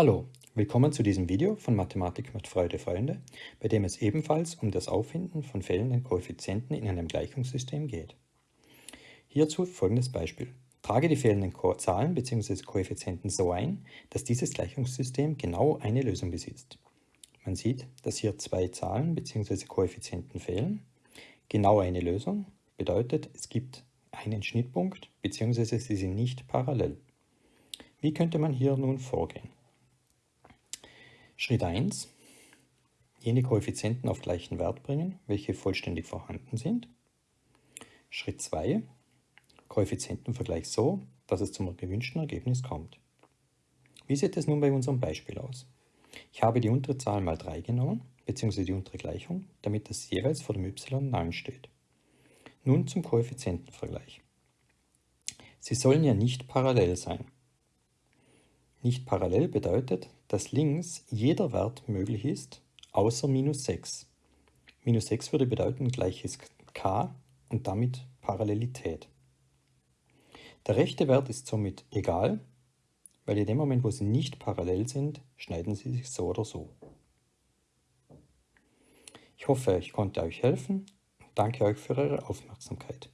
Hallo, willkommen zu diesem Video von Mathematik mit Freude Freunde, bei dem es ebenfalls um das Auffinden von fehlenden Koeffizienten in einem Gleichungssystem geht. Hierzu folgendes Beispiel. Trage die fehlenden Zahlen bzw. Koeffizienten so ein, dass dieses Gleichungssystem genau eine Lösung besitzt. Man sieht, dass hier zwei Zahlen bzw. Koeffizienten fehlen. Genau eine Lösung bedeutet, es gibt einen Schnittpunkt bzw. sie sind nicht parallel. Wie könnte man hier nun vorgehen? Schritt 1. Jene Koeffizienten auf gleichen Wert bringen, welche vollständig vorhanden sind. Schritt 2. Koeffizientenvergleich so, dass es zum gewünschten Ergebnis kommt. Wie sieht es nun bei unserem Beispiel aus? Ich habe die untere Zahl mal 3 genommen, bzw. die untere Gleichung, damit das jeweils vor dem y 9 steht. Nun zum Koeffizientenvergleich. Sie sollen ja nicht parallel sein. Nicht parallel bedeutet, dass links jeder Wert möglich ist, außer minus 6. Minus 6 würde bedeuten gleiches k und damit Parallelität. Der rechte Wert ist somit egal, weil in dem Moment, wo sie nicht parallel sind, schneiden sie sich so oder so. Ich hoffe, ich konnte euch helfen danke euch für eure Aufmerksamkeit.